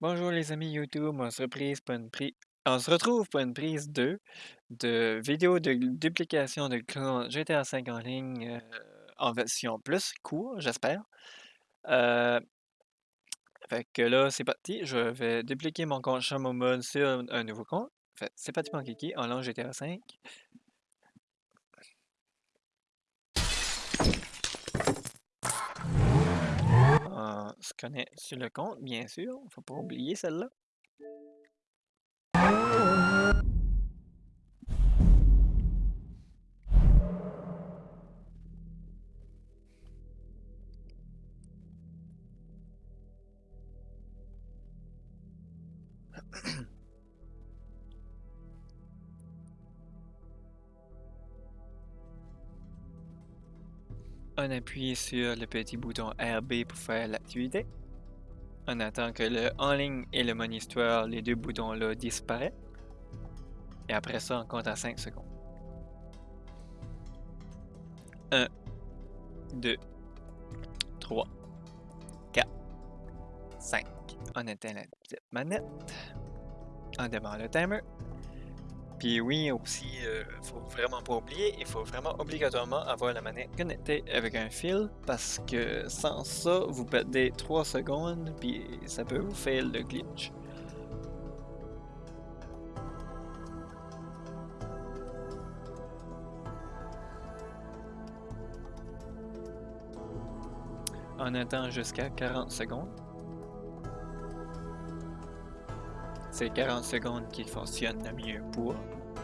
Bonjour les amis YouTube, on se, pour une on se retrouve pour une prise 2 de vidéo de duplication de GTA V en ligne euh, en version plus court, j'espère. Euh, fait que là, c'est parti, je vais dupliquer mon compte Shadow Mode sur un, nouveau compte. Fait c'est parti mon kiki, on lance GTA V. Se connaît sur le compte, bien sûr, faut pas oublier celle-là. On appuie sur le petit bouton RB pour faire l'activité. On attend que le en ligne et le histoire, les deux boutons-là disparaissent. Et après ça, on compte à 5 secondes. 1, 2, 3, 4, 5. On éteint la petite manette. On démarre le timer. Puis oui, aussi, euh, faut vraiment pas oublier, il faut vraiment obligatoirement avoir la manette connectée avec un fil parce que sans ça, vous perdez 3 secondes puis ça peut vous faire le glitch. On attend jusqu'à 40 secondes. C'est 40 secondes qui fonctionne le mieux pour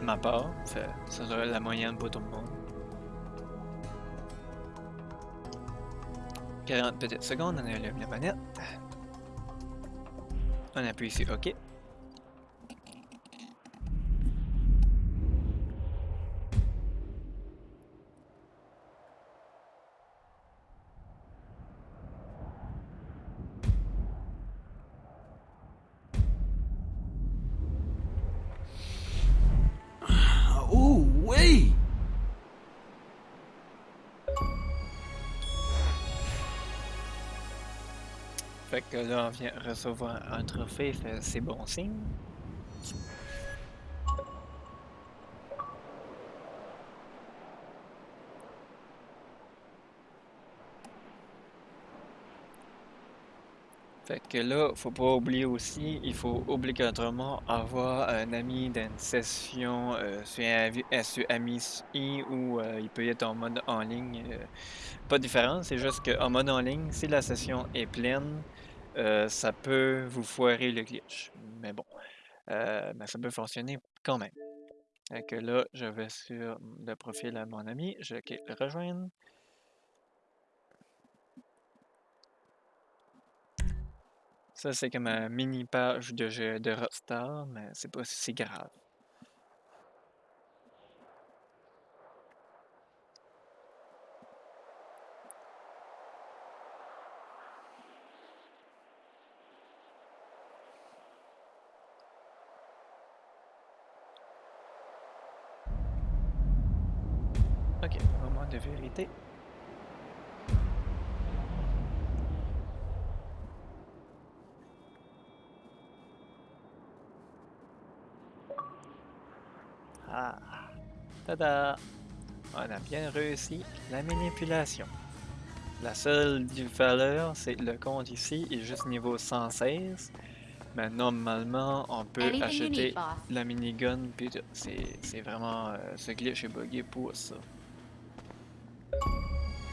ma part. Ça sera la moyenne pour tout le monde. 40 petites secondes, on allume la manette. On appuie sur OK. Fait que là, on vient recevoir un trophée, c'est bon signe. Fait que là, faut pas oublier aussi, il faut obligatoirement avoir un ami d'une session euh, sur, euh, sur AMI ou euh, il peut être en mode en ligne. euh, pas de différence, c'est juste qu'en mode en ligne, si la session est pleine, euh, ça peut vous foirer le glitch. Mais bon, euh, ça peut fonctionner quand même. Que là, je vais sur le profil de mon ami, je clique rejoindre. Ça, c'est comme un mini page de jeu de Rockstar, mais c'est pas si grave. Ok, moment de vérité. Ah, tada! On a bien réussi la manipulation. La seule valeur, c'est le compte ici est juste niveau 116. Mais normalement, on peut Anything acheter need, la minigun, puis c'est vraiment... euh, ce glitch est buggé pour ça.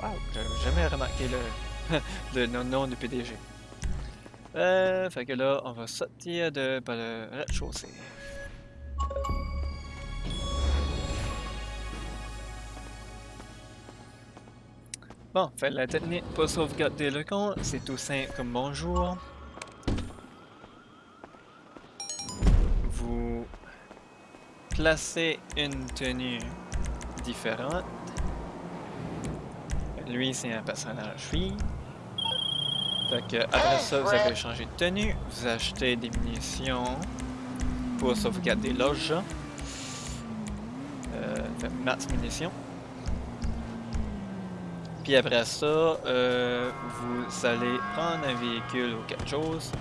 Wow, j'avais jamais remarqué le, le nom- du PDG. Euh, fait que là, on va sortir de par le rez-de-chaussée. Bon, fait la technique pour sauvegarder le compte, c'est tout simple comme bonjour. Vous placez une tenue différente. Lui, c'est un personnage fille. Fait que après ça, vous avez changé de tenue. Vous achetez des munitions pour sauvegarder l'orge. Euh, fait max munitions. Puis après ça, euh, vous allez prendre un véhicule ou quelque chose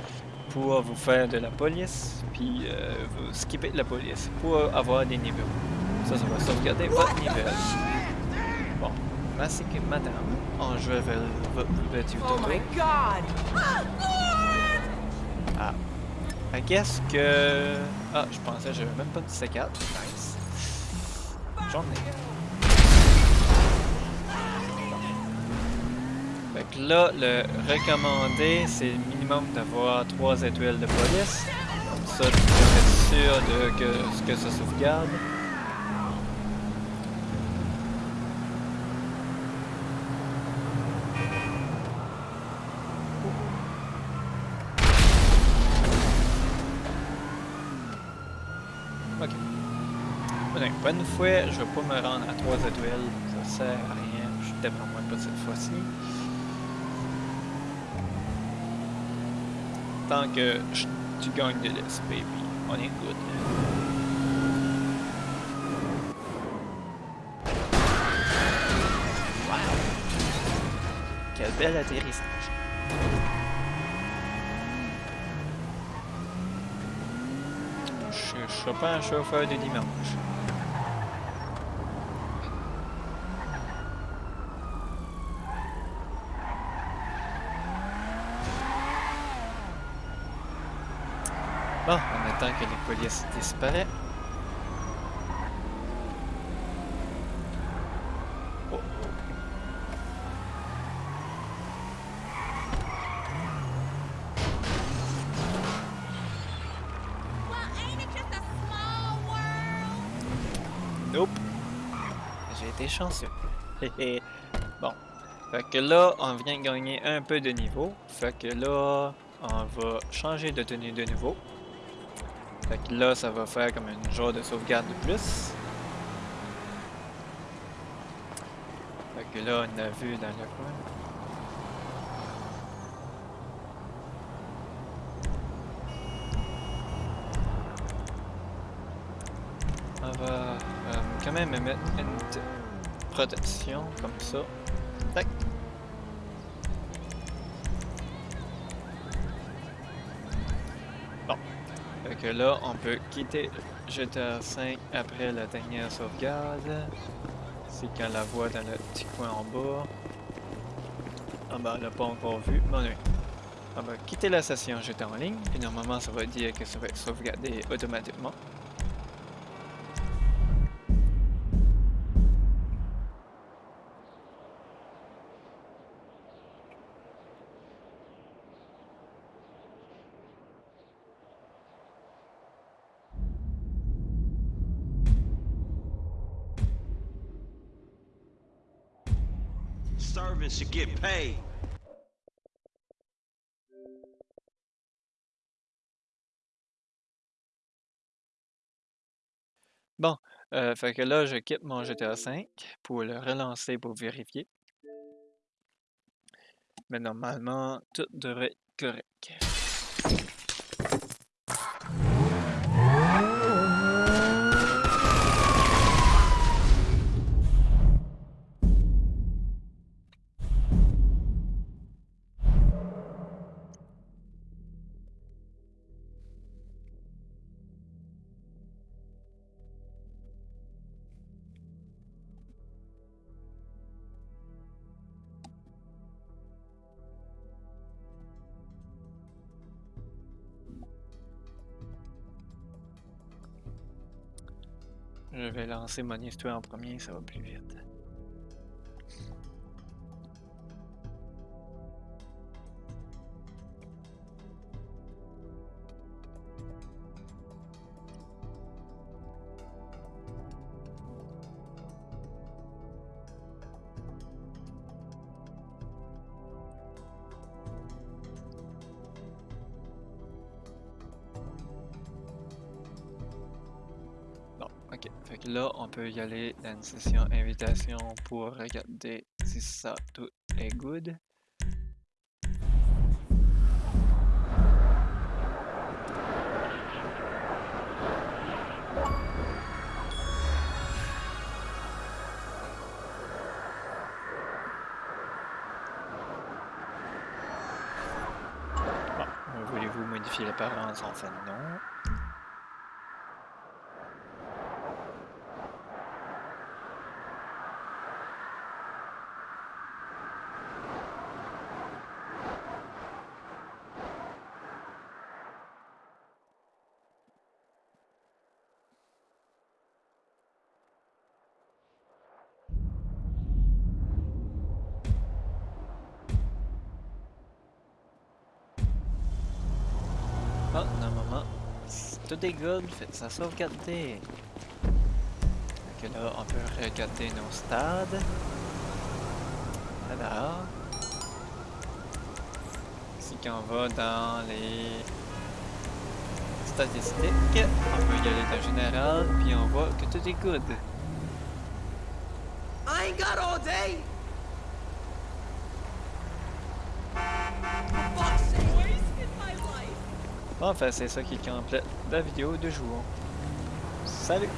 pour vous faire de la police, puis euh, vous skipper la police pour avoir des niveaux. Ça, ça va sauvegarder votre niveau. Bon, merci que madame, en jouant vers votre petit Oh my god! Ah. I guess que... Ah, je pensais que j'avais même pas de C4. Nice. J'en ai. Fait que là, le recommandé, c'est minimum d'avoir 3 étoiles de police. Comme ça, tu peux être sûr de que, que ça sauvegarde. Ok. Bon, bonne fois, je vais pas me rendre à 3 étoiles. Ça sert à rien. Je suis tellement moins pas cette fois-ci. Tant que je- tu gagnes de l'S, baby. On est good. Wow! Quel bel atterrissage. Je ne suis pas un chauffeur de dimanche. Bon, que les polices disparaissent. Oh? Nope. J'ai été chanceux. Bon. Fait que là, on vient de gagner un peu de niveau. Fait que là, on va changer de tenue de nouveau. Fait que là, ça va faire comme une genre de sauvegarde de plus. Fait que là, on a vu dans le coin. On va euh, quand même mettre une protection comme ça. Tac. Que là, on peut quitter GTA 5 après la dernière sauvegarde. C'est qu'on la voit dans le petit coin en bas. Ah bah, on l'a pas encore vu. Bon. On va quitter la session GTA en ligne. Et normalement, ça va dire que ça va être sauvegardé automatiquement. Bon, euh, fait que là, je quitte mon GTA 5 pour le relancer pour vérifier. Mais normalement, tout devrait être correct. Je vais lancer mon histoire en premier, ça va plus vite. Ok. Fait que là, on peut y aller dans une session invitation pour regarder si ça tout est good. Bon, voulez-vous modifier sont fait non. Ah, normalement, tout est good, fait ça sauvegarder. Que là, on peut regarder nos stades. Alors, ici qu'on va dans les statistiques, on peut y aller dans général, puis on voit que tout est good. I ain't got all day. Enfin, c'est ça qui complète la vidéo de jour. Salut!